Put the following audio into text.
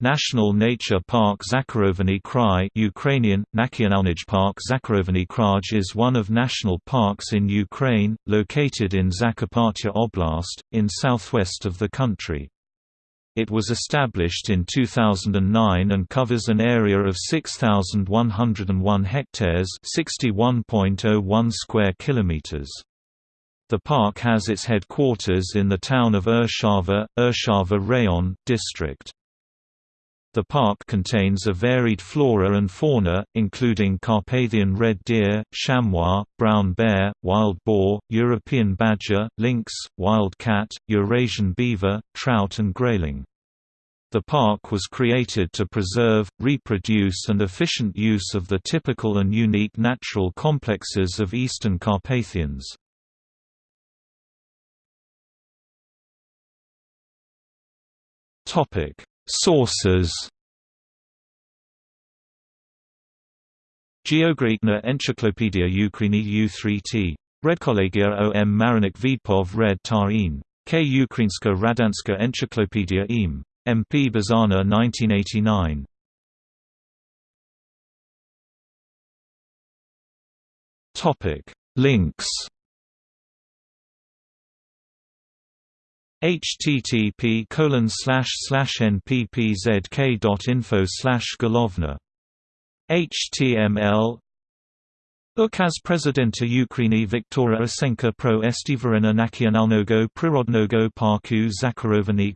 National Nature Park Zakharovany Krai Ukrainian, Nationalnij Park Zakharovany Kraj is one of national parks in Ukraine, located in Zakarpattia Oblast, in southwest of the country. It was established in 2009 and covers an area of 6,101 hectares 61.01 square kilometers. The park has its headquarters in the town of Irshava, Irshava Rayon, district. The park contains a varied flora and fauna, including Carpathian red deer, chamois, brown bear, wild boar, European badger, lynx, wild cat, Eurasian beaver, trout and grayling. The park was created to preserve, reproduce and efficient use of the typical and unique natural complexes of Eastern Carpathians. Sources Geographica Encyclopedia Ukraini U3T. Redkollegia o m Marinik Vidpov Red Tar in. K. Ukrainska Radanska Encyclopedia im. MP Bazana 1989. Links http colon slash slash nppzk slash golovna html Ukaz Prezydenta Ukrainy Viktora Osenka pro estivarena nacionalnego prirodnego parku Zakharovany